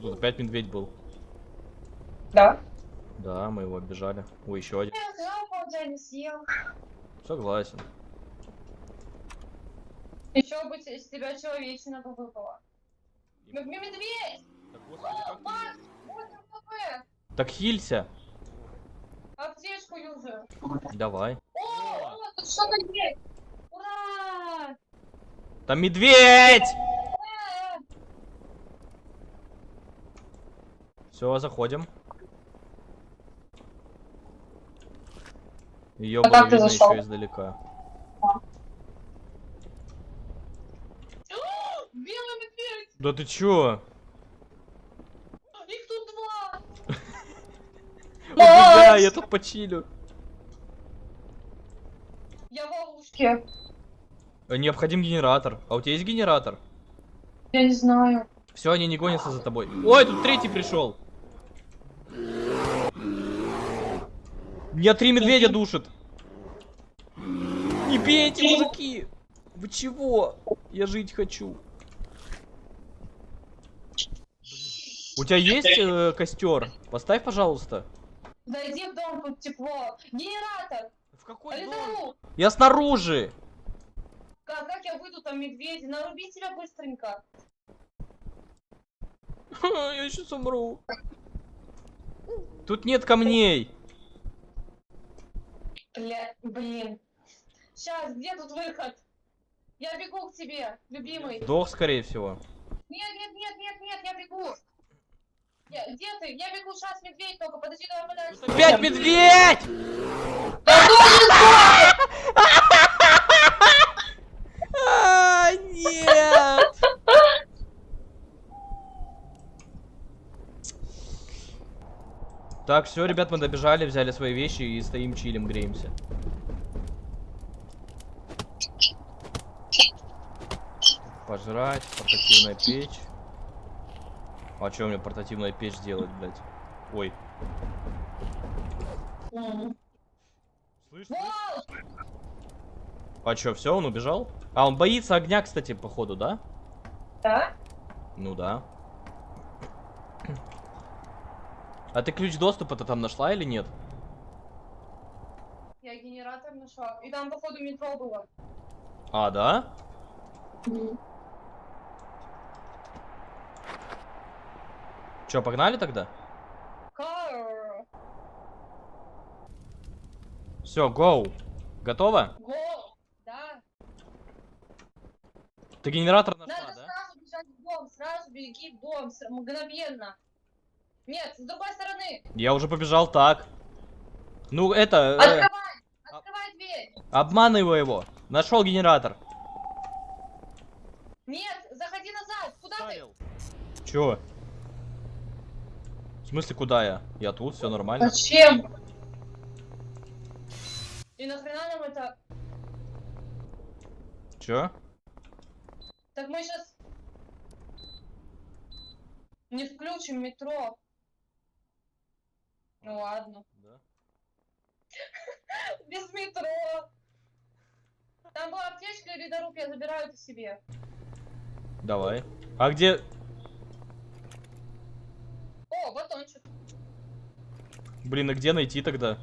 Тут опять медведь был. Да. Да, мы его оббежали. Ой, еще один. Согласен. Еще бы с тебя человечина бы выпала. М- Медведь! Так, господи, как ты- Макс, 8 хп! Так хилься. Аптечку юзаю. Давай. О, о, тут что-то есть! Ура! Там медведь! Э, Все, заходим. Ее А было видно зашел? еще издалека. медведь! Да ты чё? Их тут два! Убегай, я тут почилю. Я в ловушке. Э, Необходим генератор. А у тебя есть генератор? Я не знаю. Все, они не гонятся за тобой. Ой, тут третий пришел. Меня три медведя душат. Не бейте, мужики. Вы чего? Я жить хочу. У тебя есть э, костер? Поставь, пожалуйста. Зайди в дом, тут тепло. Генератор! В какой дом? Ализару! Я снаружи. Как, как я выйду там медведи? Наруби тебя быстренько. Я сейчас умру. Тут нет камней. Бля, блин. Сейчас, где тут выход? Я бегу к тебе, любимый. Сдох, скорее всего. Нет, нет, нет, нет, нет, я бегу. Я- где ты? Я бегу, сейчас медведь только, подожди, давай подальше. Опять медведь! А, Так, все, ребят, мы добежали, взяли свои вещи и стоим чилим, греемся. Пожрать, портативная печь. А что мне портативная печь делать, блядь? Ой. Слышь! А чё, все, он убежал? А, он боится огня, кстати, походу, да? Да? Ну да. А ты ключ доступа-то там нашла или нет? Я генератор нашла. И там, походу, метро было. А, да? Чё, погнали тогда? Все, гоу. Готово? Го. Да. Ты генератор нашла, Надо да? сразу бежать в дом, сразу беги в дом, мгновенно. Нет, с другой стороны. Я уже побежал так. Ну, это... э, Открывай! Открывай дверь! обманывай его. Нашел генератор. Нет, заходи назад! Куда ты? Чё? В смысле, куда я? Я тут, все нормально. Зачем? И нахрена нам это? Чё? Так мы сейчас не включим метро. Ну ладно. Да. Без метро. Там была аптечка или дорог, я забираю это себе. Давай. А где... О, батончик. Блин, а где найти тогда?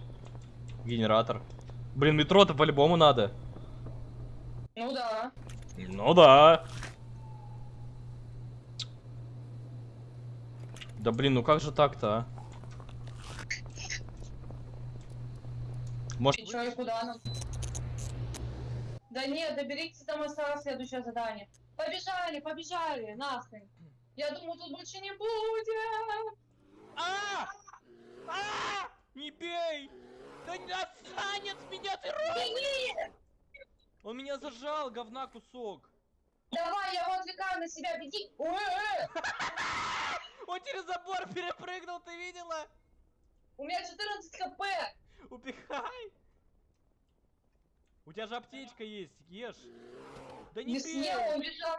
Генератор. Блин, метро-то по-любому надо. Ну да. Ну да. Да блин, ну как же так-то, а? Может, И чё, и куда нам? Да нет, доберитесь, там осталось следующее задание. Побежали, побежали, нахрен. Я думаю, тут больше не будет. А! А! Не бей! Да не отстань от меня, ты Беги! Он меня зажал, говна кусок. Давай, я его отвлекаю на себя, беги. Он через забор перепрыгнул, ты видела? У меня 14 хп. Убегай! У тебя же аптечка есть, ешь. Да не, съел, он бежал.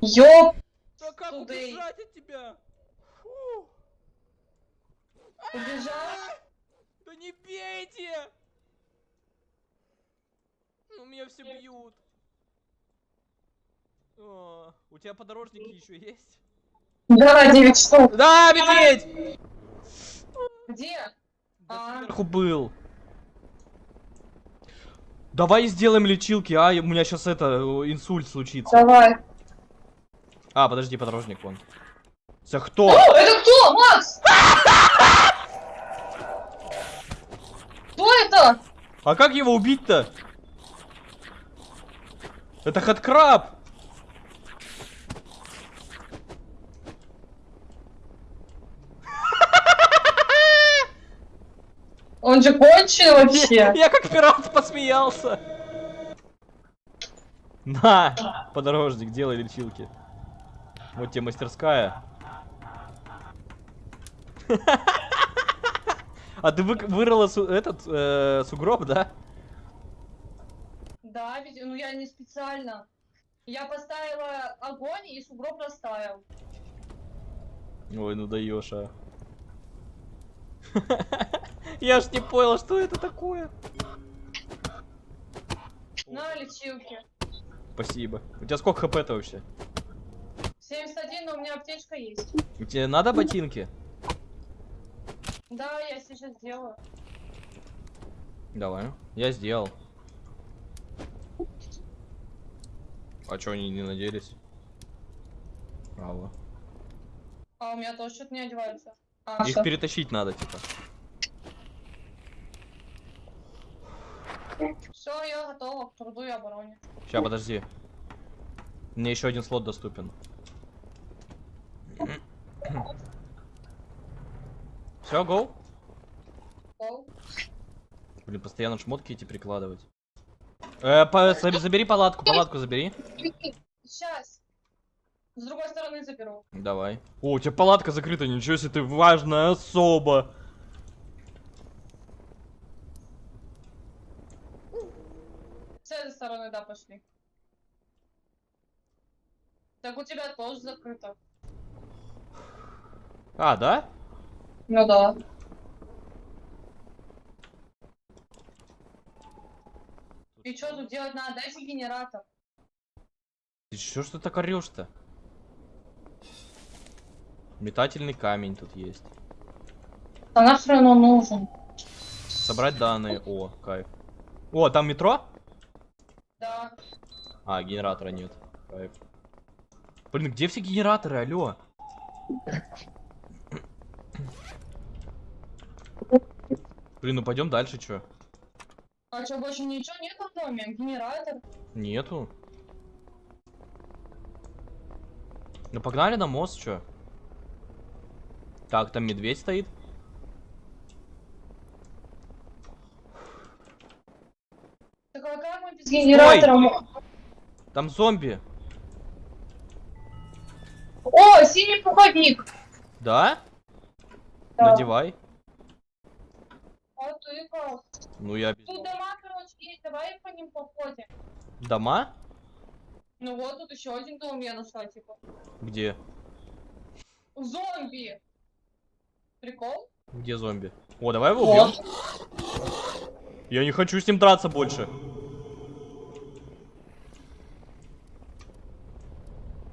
Ёп! Да как убежать от тебя? Фу. Убежал? Да не бейте! Ну, меня все бьют. О, у тебя подорожники еще есть? Да, 9 штук. Да, медведь! Где? А, Сверху был. Давай сделаем лечилки, а? У меня сейчас это, инсульт случится. давай. А, подожди, подорожник вон. За кто? О, это кто? Макс! Кто это? А как его убить-то? Это хаткраб! Он же кончил вообще. Я как пират посмеялся. На, подорожник, делай лечилки. Вот тебе мастерская. А ты вы- вырыла су- этот э, сугроб, да? Да, ведь, ну я не специально. Я поставила огонь и сугроб растаял. Ой, ну даешь, а. Я ж не понял, что это такое. На лечилки. Спасибо. У тебя сколько хп-то вообще? 71, но у меня аптечка есть. Тебе надо ботинки? Да, я сейчас сделаю. Давай. Я сделал. А чё они не наделись? Право. А у меня тоже что-то не одевается. А, Их всё. перетащить надо, типа. Все, я готова к труду и обороне. Сейчас, подожди. Мне еще один слот доступен. Все, гоу? Гоу. Блин, постоянно шмотки эти прикладывать. Э, по- заб- забери палатку, палатку забери. Сейчас. С другой стороны заберу. Давай. О, у тебя палатка закрыта, ничего себе, ты важная особа. С этой стороны, да, пошли. Так у тебя тоже закрыто. А, да? Ну да. И что тут делать надо? Дайте генератор. Ты чё ж ты так орешь-то? Метательный камень тут есть. А нахрен он нужен? Собрать данные. О, кайф. О, там метро? А, генератора нет. Кайф. Блин, где все генераторы, алло? Блин, ну пойдем дальше, чё? А что, больше ничего нет в доме? Генератор? Нету. Ну погнали на мост, чё? Так, там медведь стоит. Так а как мы без генератора? Там зомби. О, синий пуховик! Да? Да. Надевай. А ты как? Ну я. Тут дома, короче, есть, давай по ним походим. Дома? Ну вот, тут еще один дом я нашла, типа. Где? Зомби! Прикол? Где зомби? О, давай его убьем. Вот. Я не хочу с ним драться больше.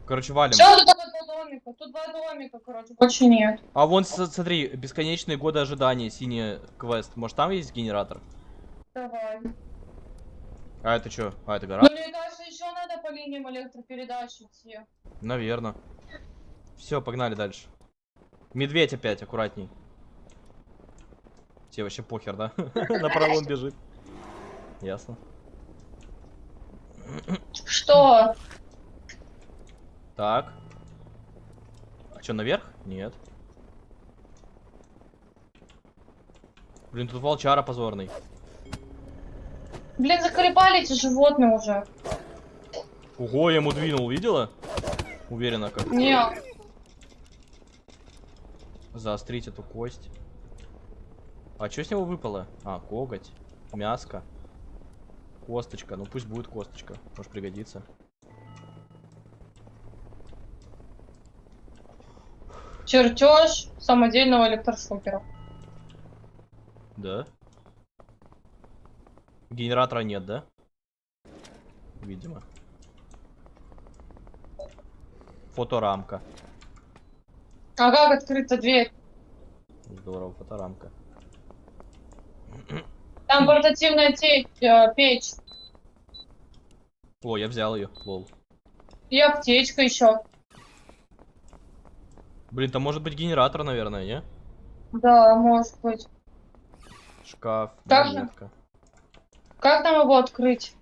Короче, валим. Все, тут два домика. Тут два домика, короче, больше нет. А вон, смотри, бесконечные годы ожидания, синий квест. Может, там есть генератор? Давай. А это что? А, это Ну, гора? мне кажется, еще надо по линиям электропередач идти. Наверное. Все, погнали дальше. Медведь опять, аккуратней. Тебе вообще похер, да? На пролом бежит. Ясно. Что? Так. А что, наверх? Нет. Блин, тут волчара позорный. Блин, заколебали эти животные уже. Ого, я ему двинул, видела? Уверенно как. Не, Заострить эту кость. А что с него выпало? А, коготь. Мяско. Косточка. Ну пусть будет косточка. Может пригодится. Чертеж самодельного электрошокера. Да? Генератора нет, да? Видимо. Фоторамка. А как открыта дверь? Здорово, фоторамка. Там портативная те- э, печь. О, я взял ее, лол. И аптечка еще. Блин, там может быть генератор, наверное, не? Да, может быть. Шкаф, же. монетка. Как нам его открыть?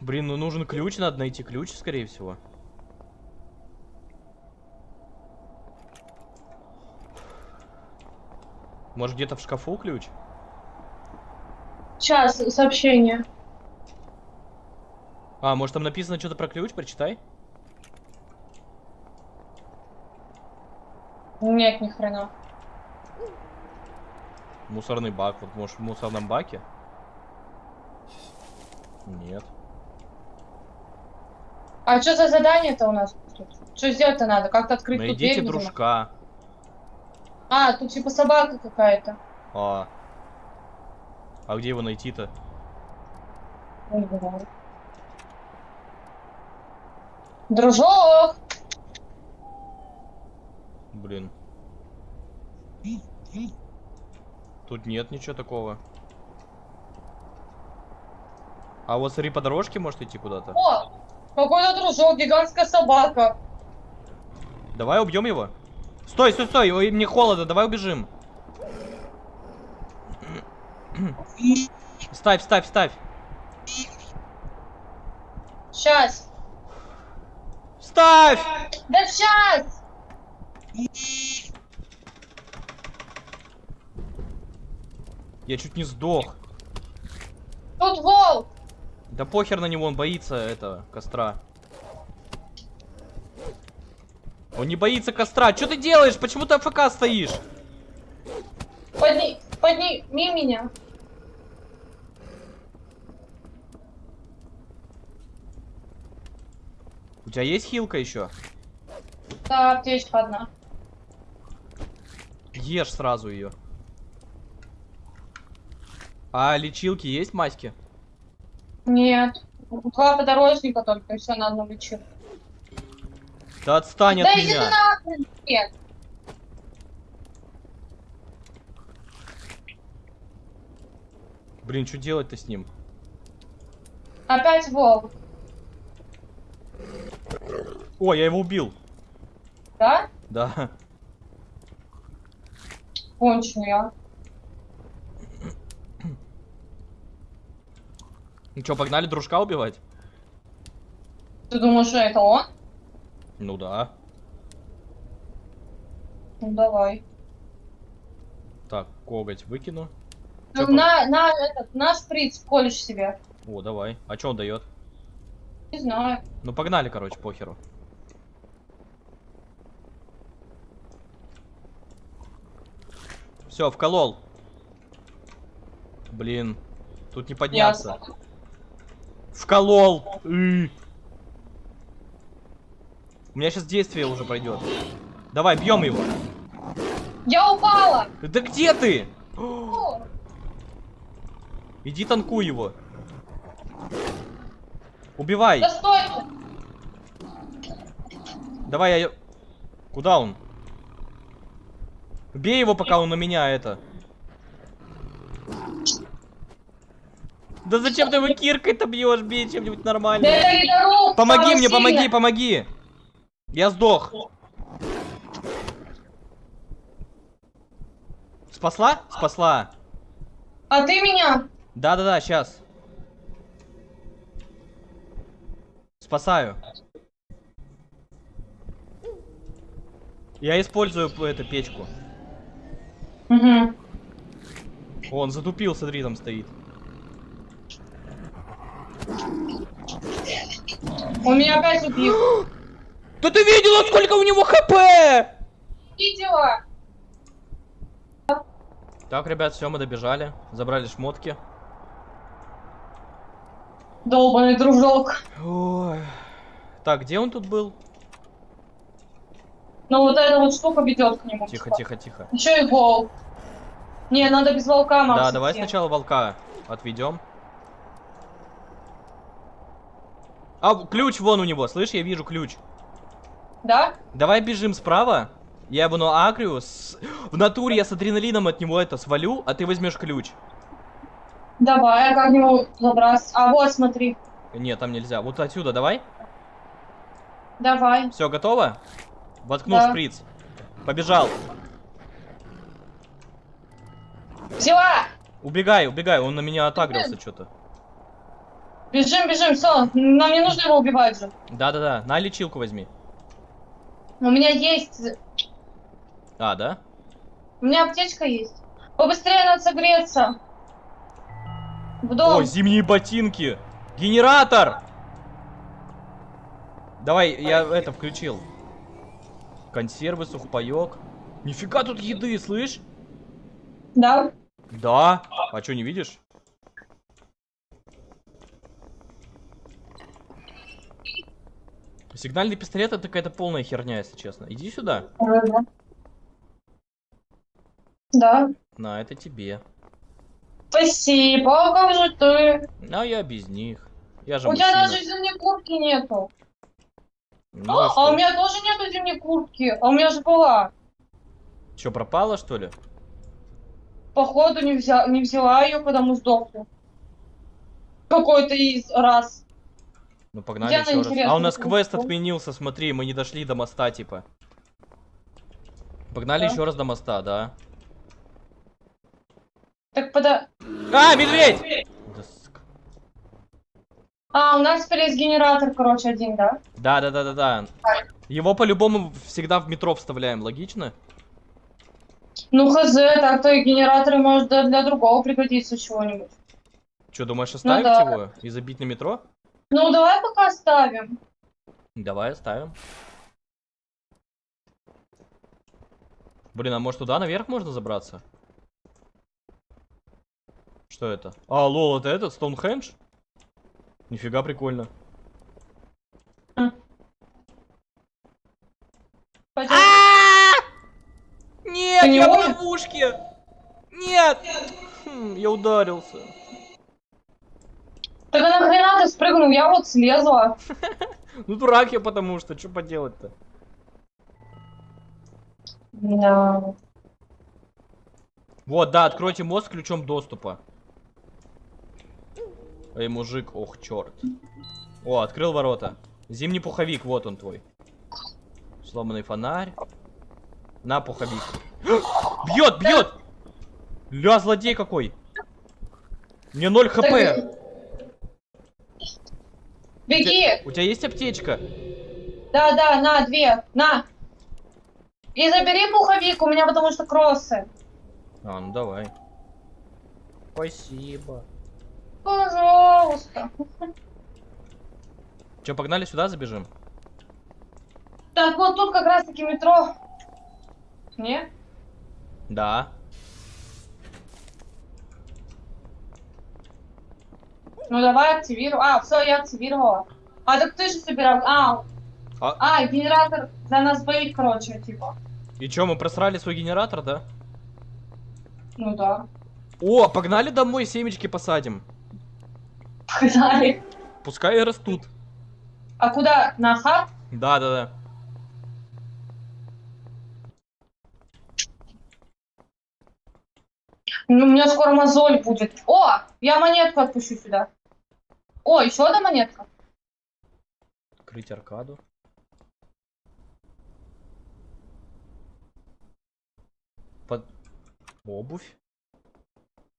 Блин, ну нужен ключ, надо найти ключ, скорее всего. Может где-то в шкафу ключ? Сейчас, сообщение. А, может там написано что-то про ключ, прочитай. Нет, ни хрена. Мусорный бак, вот может в мусорном баке? Нет. А что за задание-то у нас тут? Что сделать-то надо? Как-то открыть тут Найдите дверь, видимо? дружка. А, тут типа собака какая-то. А. А где его найти-то? Дружок! Блин. Тут нет ничего такого. А вот смотри, по дорожке может идти куда-то. О! Какой-то дружок, гигантская собака. Давай убьем его. Стой, стой, стой, ой, мне холодно, давай убежим. Ставь, ставь, ставь. Сейчас. Ставь! Да сейчас! Я чуть не сдох. Тут волк! Да похер на него, он боится этого костра. Он не боится костра. Что ты делаешь? Почему ты АФК стоишь? Подни... Подними меня. У тебя есть хилка еще? Да, аптечка одна. Ешь сразу ее. А лечилки есть маски? Нет. Два подорожника только, и все на одну лечу. Да отстань Да от меня. нахрен! Нет. Блин, что делать-то с ним? Опять волк. О, я его убил. Да? Да. Конченый я. Ну что, погнали дружка убивать? Ты думаешь, что это он? Ну да. Ну давай. Так, коготь выкину. Ну, на, на, этот, на шприц колешь себе. О, давай. А что он дает? Не знаю. Ну погнали, короче, похеру. Все, вколол. Блин, тут не подняться. Ясно. Вколол. Ы. У меня сейчас действие уже пройдет. Давай, бьем его. Я упала! Да где ты? О, Иди танкуй его. Убивай. да стой! Давай я... Куда он? Бей его, пока он на меня это. Да зачем ты его киркой-то бьешь? Бей чем-нибудь ледоруб! Помоги мне, помоги, помоги. Я сдох. Спасла? Спасла. А ты меня? Да-да-да, сейчас. Спасаю. Я использую эту печку. Угу. Он затупил, смотри, там стоит. Он меня опять убил. Да ты видела, сколько у него хп? Видела? Так, ребят, все, мы добежали. Забрали шмотки. Долбаный дружок. Ой. Так, где он тут был? Ну вот эта вот штука ведет к нему. Тихо, тихо, тихо. Еще и волк. Не, надо без волка, Макс. Да, давай сначала волка отведем. А, ключ вон у него, слышь, я вижу ключ. Да? Давай бежим справа Я его на агрию. С... В натуре я с адреналином от него это свалю, а ты возьмешь ключ. Давай, я как-нибудь забраться. А вот, смотри. Нет, там нельзя. Вот отсюда, давай. Давай. Все, готово? Воткнул Да. шприц. Побежал. Взяла! Убегай, убегай, он на меня отагрился что-то. Бежим, бежим, все. Нам не нужно его убивать же. Да-да-да, на лечилку возьми. У меня есть... А, да? У меня аптечка есть. Побыстрее надо согреться. В дом. О, зимние ботинки! Генератор! Давай, я это включил. Консервы, сухпайок. Нифига тут еды, слышь? Да? Да. А что, не видишь? Сигнальный пистолет это какая-то полная херня, если честно. Иди сюда. Да. На, это тебе. Спасибо, как же ты? А я без них. Я же У тебя мужчина. даже зимней куртки нету. Ну, а, а у меня тоже нету зимней куртки. А у меня же была. Чё, пропала, что ли? Походу не, взя... не взяла ее, потому сдохла. Какой-то из раз. Ну погнали Я еще раз. А у нас квест отменился, смотри, мы не дошли до моста, типа. Погнали Да. еще раз до моста, да. Так пода... А, медведь! А, у нас теперь есть генератор, короче, один, да? Да, да, да, да, да. Его по-любому всегда в метро вставляем, логично? Ну, хз, так-то и генераторы может для, для другого пригодиться чего-нибудь. Че, думаешь, оставить да. его и забить на метро? Ну, давай пока оставим. Давай оставим. Блин, а может туда наверх можно забраться? Что это? А, лол, это этот, Стоунхендж? Нифига прикольно. Пойдем. Нет, я в ловушке! Нет! Хм, я ударился. Так а нахрена ты спрыгнул? Я вот слезла. Ну дурак я потому что, что поделать-то? Да. Вот, да, откройте мост ключом доступа. Эй, мужик, ох, черт. О, открыл ворота. Зимний пуховик, вот он твой. Сломанный фонарь. На, пуховик. Бьет, бьет! Ля, злодей какой! Мне 0 хп. Так- Беги! У тебя есть аптечка? Да, да, на, две, на. И забери пуховик, у меня потому что кроссы. А, ну давай. Спасибо. Пожалуйста. Че, погнали сюда, забежим? Так, вот тут как раз таки метро. Не? Да. Ну давай активируй. А, все, я активировала. А, так ты же собирал. А, А- а, генератор за нас боит, короче, типа. И чё, мы просрали свой генератор, да? Ну да. О, погнали домой, семечки посадим. Погнали. Пускай растут. А куда? На хаб? Да, да, да. Ну, у меня скоро мозоль будет. О, я монетку отпущу сюда. О, еще одна монетка. Открыть аркаду. Под... Обувь.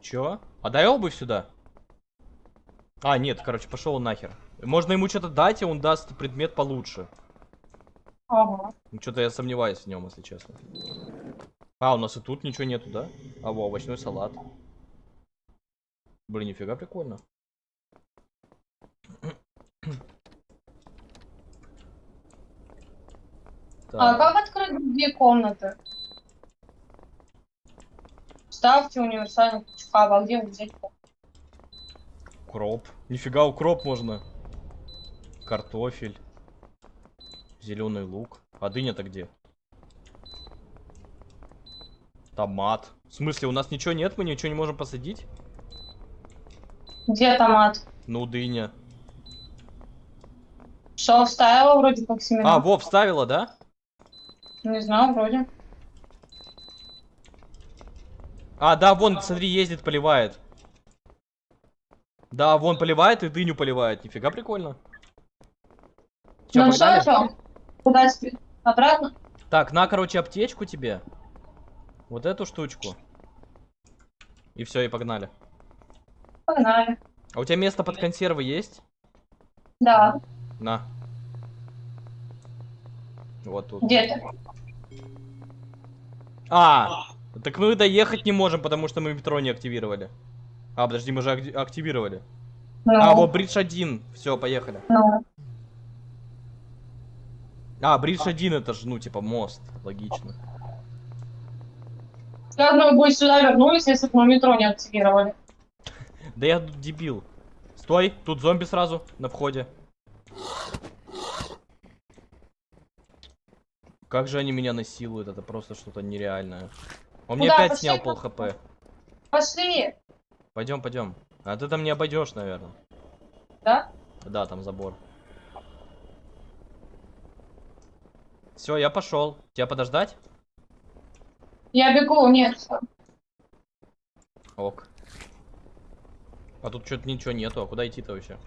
Чё? А дай обувь сюда. А, нет, короче, пошел он нахер. Можно ему что-то дать, и он даст предмет получше. Ага. Что-то я сомневаюсь в нем, если честно. А, у нас и тут ничего нету, да? А, во, овощной салат. Блин, нифига прикольно. А Так, как открыть другие комнаты? Ставьте универсальный ключ хаба. А где взять? укроп. Нифига, укроп можно. Картофель. Зеленый лук. А дыня-то где? Томат. В смысле, у нас ничего нет? Мы ничего не можем посадить? Где томат? Ну, дыня. Что, вставила вроде как семена? А, во, вставила, да? Не знаю, вроде. А, да, вон, смотри, ездит, поливает. Да, вон поливает и дыню поливает. Нифига прикольно. Чё, ну что, что? Куда? Обратно? Так, на, короче, аптечку тебе. Вот эту штучку. И все, и погнали. Погнали. А у тебя место под консервы есть? Да. На. Вот тут. Где ты? А, так мы доехать не можем, потому что мы метро не активировали. А, подожди, мы же акти- активировали. Ну, А, вот бридж 1. Все, поехали. ну. А, бридж 1 это же, ну, типа, мост. Логично. Как мы бы сюда вернулись, если бы мы метро не активировали? Да я тут дебил. Стой, тут зомби сразу на входе. Как же они меня насилуют, это просто что-то нереальное. Он мне Куда? опять Пошли снял пол хп. Пошли! Пойдем, пойдем. А ты там не обойдешь, наверное. Да? Да, там забор. Все, я пошел. Тебя подождать? Я бегу, нет. Ок. А тут что-то ничего нету. А куда идти-то вообще?